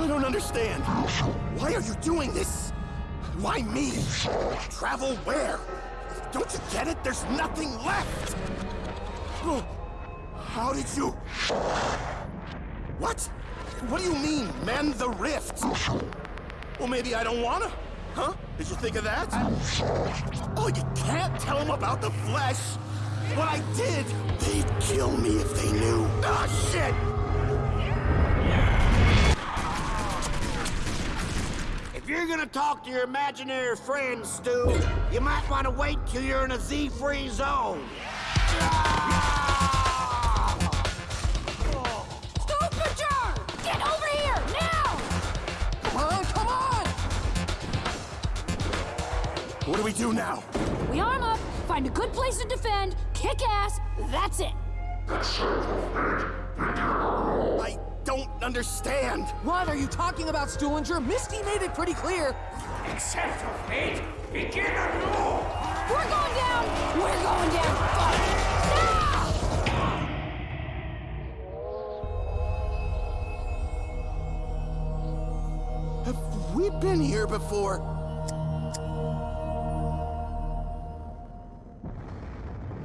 I don't understand. Why are you doing this? Why me? Travel where? Don't you get it? There's nothing left! Oh, How did you... What? What do you mean, mend the rift? Well, maybe I don't wanna. Huh? Did you think of that? Oh, you can't tell them about the flesh! What I did! They'd kill me if they knew. Ah, shit! You're gonna talk to your imaginary friends, Stu, you might want to wait till you're in a Z-free zone. Stuhlinger! Get over here, now! Come on, come on! What do we do now? We arm up, find a good place to defend, kick ass, that's it. I don't understand. What are you talking about, Stuhlinger? Misty made it pretty clear. Accept your fate. Begin anew. We're going down! We're going down! Fuck! Now! Have we been here before?